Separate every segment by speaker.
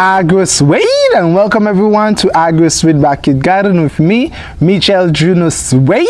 Speaker 1: AgroSuede and welcome everyone to AgroSuede Backyard Garden with me, Michel Juno Suede.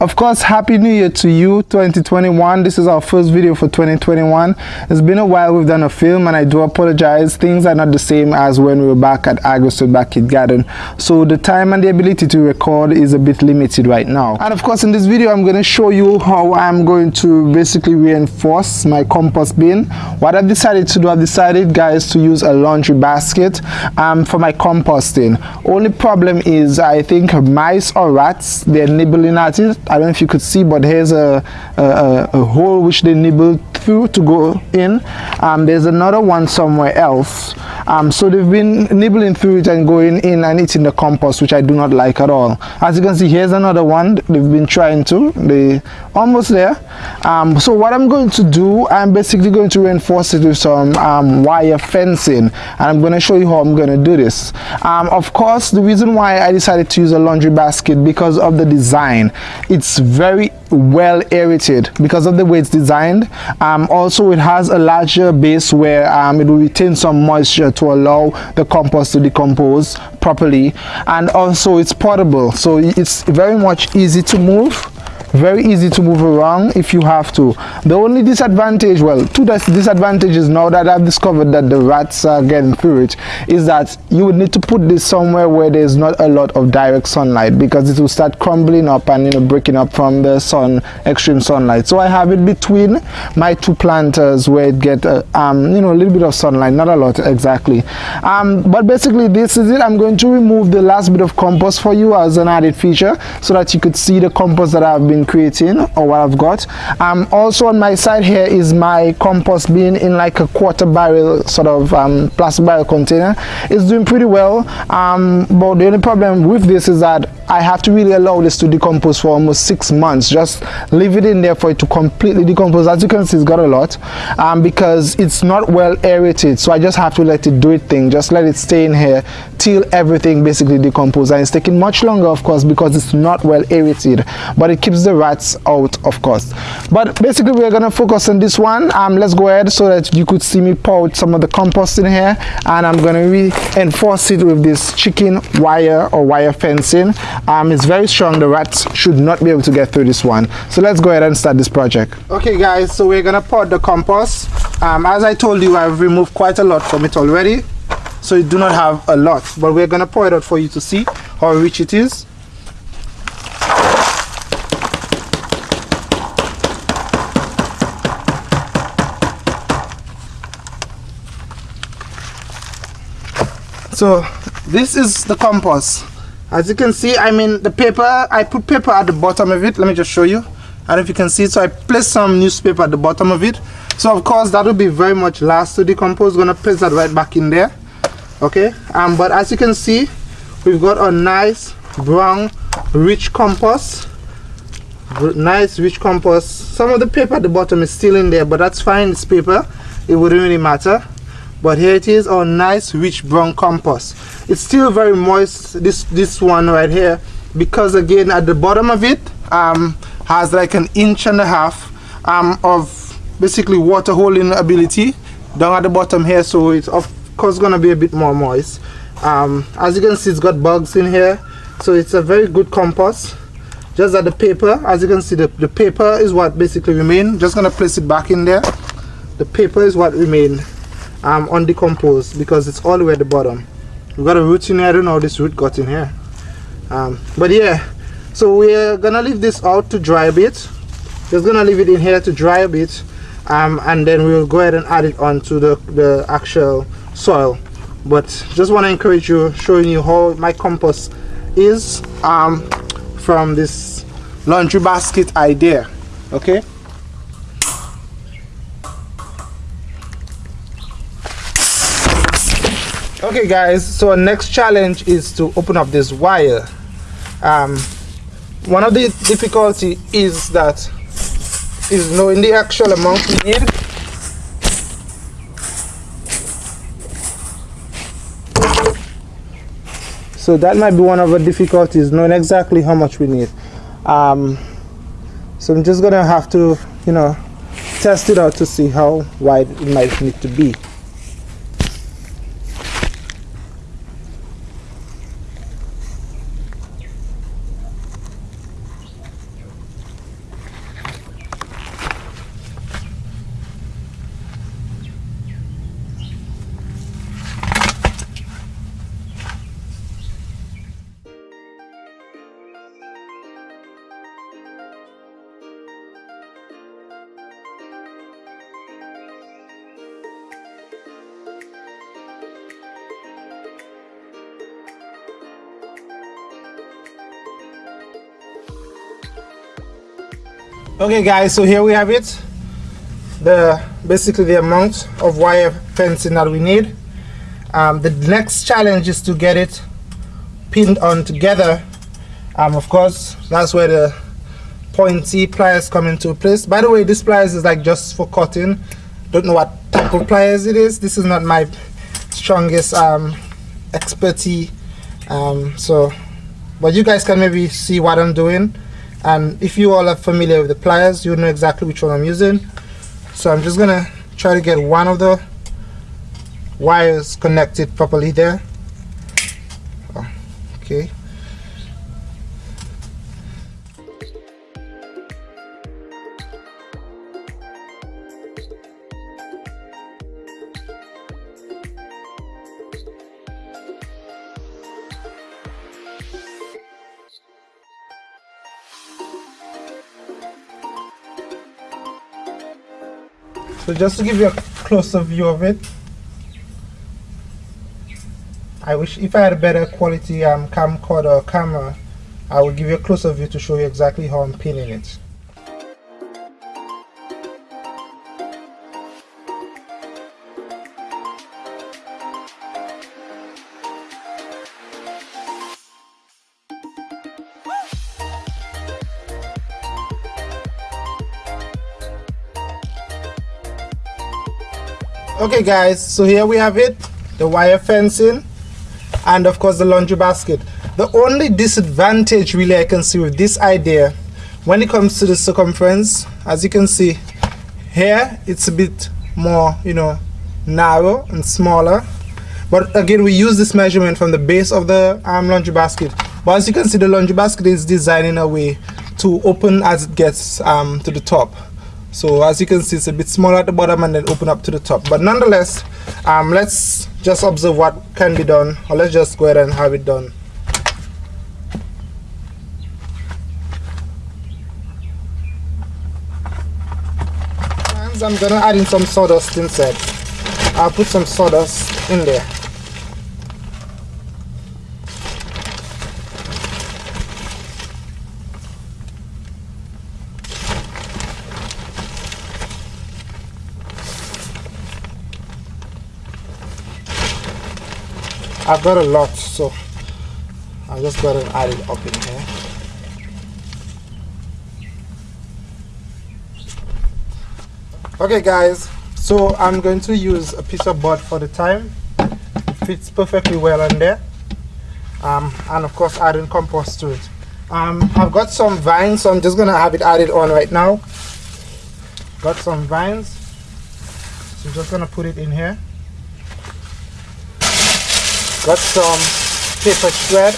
Speaker 1: Of course, Happy New Year to you 2021. This is our first video for 2021. It's been a while we've done a film and I do apologize. Things are not the same as when we were back at AgroSuede Backyard Garden. So the time and the ability to record is a bit limited right now. And of course in this video I'm going to show you how I'm going to basically reinforce my compost bin. What I've decided to do, I've decided guys to use a laundry basket basket um, for my composting. Only problem is I think mice or rats, they're nibbling at it. I don't know if you could see, but here's a, a, a hole which they nibble through to go in. Um, there's another one somewhere else. Um, so they've been nibbling through it and going in and eating the compost, which I do not like at all. As you can see, here's another one. They've been trying to. They almost there. Um, so what I'm going to do, I'm basically going to reinforce it with some um, wire fencing, and I'm going to show you how I'm going to do this. Um, of course, the reason why I decided to use a laundry basket because of the design. It's very well aerated because of the way it's designed. Um, also, it has a larger base where um, it will retain some moisture to allow the compost to decompose properly. And also, it's portable, so it's very much easy to move very easy to move around if you have to. The only disadvantage well two disadvantages now that i've discovered that the rats are getting through it is that you would need to put this somewhere where there's not a lot of direct sunlight because it will start crumbling up and you know breaking up from the sun extreme sunlight. So i have it between my two planters where it get uh, um you know a little bit of sunlight not a lot exactly. Um but basically this is it. I'm going to remove the last bit of compost for you as an added feature so that you could see the compost that i've been creating or what I've got. Um, also on my side here is my compost bin in like a quarter barrel sort of um, plastic barrel container. It's doing pretty well, um, but the only problem with this is that I have to really allow this to decompose for almost six months. Just leave it in there for it to completely decompose. As you can see, it's got a lot um, because it's not well aerated. So I just have to let it do its thing. Just let it stay in here till everything basically decomposes. And it's taking much longer, of course, because it's not well aerated. But it keeps the rats out, of course. But basically, we're to focus on this one. Um, let's go ahead so that you could see me pour out some of the compost in here. And I'm to reinforce it with this chicken wire or wire fencing. Um, it's very strong. The rats should not be able to get through this one. So let's go ahead and start this project. Okay guys so we're gonna pour the compost. Um, as I told you I've removed quite a lot from it already. So you do not have a lot but we're gonna pour it out for you to see how rich it is so this is the compost. As you can see I mean the paper I put paper at the bottom of it. Let me just show you. Know if you can see so I placed some newspaper at the bottom of it. So of course that will be very much last. To decompose gonna place that right back in there. Okay? Um but as you can see we've got a nice brown rich compost. Nice rich compost. Some of the paper at the bottom is still in there but that's fine. It's paper. It wouldn't really matter but here it is our nice rich brown compost. It's still very moist this this one right here because again at the bottom of it um, has like an inch and a half um, of basically water holding ability down at the bottom here so it's of course gonna be a bit more moist. Um, as you can see it's got bugs in here so it's a very good compost. Just that the paper as you can see the, the paper is what basically remain. Just gonna place it back in there. The paper is what remained um, undecomposed because it's all the way at the bottom. We got a root in here. I don't know how this root got in here. Um, but yeah, so we're gonna leave this out to dry a bit. Just gonna leave it in here to dry a bit, um, and then we'll go ahead and add it onto the the actual soil. But just want to encourage you, showing you how my compost is um, from this laundry basket idea. Okay. Okay guys so our next challenge is to open up this wire. Um, one of the difficulty is that is knowing the actual amount we need. So that might be one of the difficulties knowing exactly how much we need. Um, so I'm just gonna have to you know test it out to see how wide it might need to be okay guys so here we have it. The basically the amount of wire fencing that we need. Um, the next challenge is to get it pinned on together. Um, of course that's where the pointy pliers come into place. By the way this pliers is like just for cutting. Don't know what type of pliers it is. This is not my strongest um, expertise. Um, so but you guys can maybe see what I'm doing and if you all are familiar with the pliers you know exactly which one I'm using. So I'm just gonna try to get one of the wires connected properly there. Oh, okay So just to give you a closer view of it, I wish if I had a better quality um, camcorder or camera, I would give you a closer view to show you exactly how I'm pinning it. Okay guys so here we have it the wire fencing and of course the laundry basket. The only disadvantage really I can see with this idea when it comes to the circumference as you can see here it's a bit more you know narrow and smaller. But again we use this measurement from the base of the um, laundry basket. But as you can see the laundry basket is designed in a way to open as it gets um, to the top so as you can see it's a bit smaller at the bottom and then open up to the top. But nonetheless um, let's just observe what can be done or let's just go ahead and have it done. I'm gonna add in some sawdust inside I'll put some sawdust in there I've got a lot so I'm just going to add it up in here. Okay guys so I'm going to use a piece of board for the time. It fits perfectly well on there. Um, and of course adding compost to it. Um, I've got some vines so I'm just gonna have it added on right now. Got some vines. So I'm just gonna put it in here got some paper shred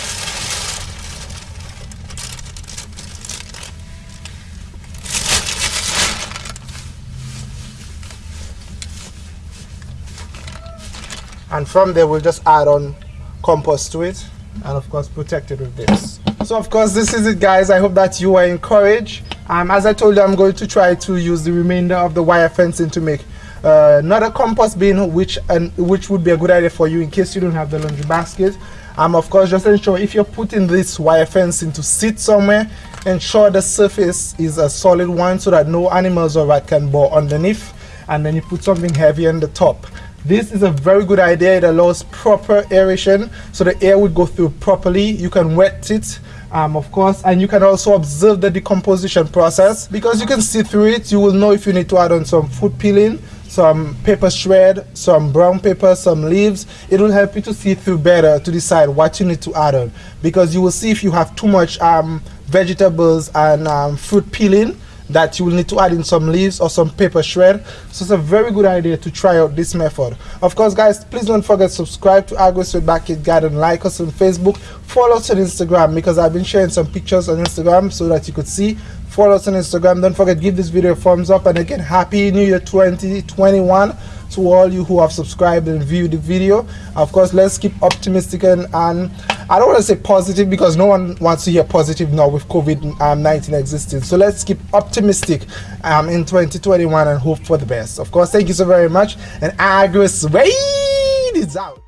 Speaker 1: and from there we'll just add on compost to it and of course protect it with this. So of course this is it guys. I hope that you are encouraged. Um, as i told you i'm going to try to use the remainder of the wire fencing to make uh, not a compost bin which and which would be a good idea for you in case you don't have the laundry basket. Um of course just ensure if you're putting this wire fencing to sit somewhere ensure the surface is a solid one so that no animals or rat can bore underneath. And then you put something heavy on the top. This is a very good idea. It allows proper aeration so the air would go through properly. You can wet it um, of course and you can also observe the decomposition process. Because you can see through it you will know if you need to add on some food peeling some paper shred, some brown paper, some leaves. It will help you to see through better to decide what you need to add on because you will see if you have too much um, vegetables and um, fruit peeling that you will need to add in some leaves or some paper shred. So it's a very good idea to try out this method. Of course guys please don't forget to subscribe to Agri Suede Backyard Garden. Like us on Facebook. Follow us on Instagram because I've been sharing some pictures on Instagram so that you could see. Follow us on Instagram. Don't forget, give this video a thumbs up. And again, Happy New Year 2021 to all you who have subscribed and viewed the video. Of course, let's keep optimistic and, and I don't want to say positive because no one wants to hear positive now with COVID-19 existing. So let's keep optimistic um, in 2021 and hope for the best. Of course, thank you so very much. And Agri Suede is out.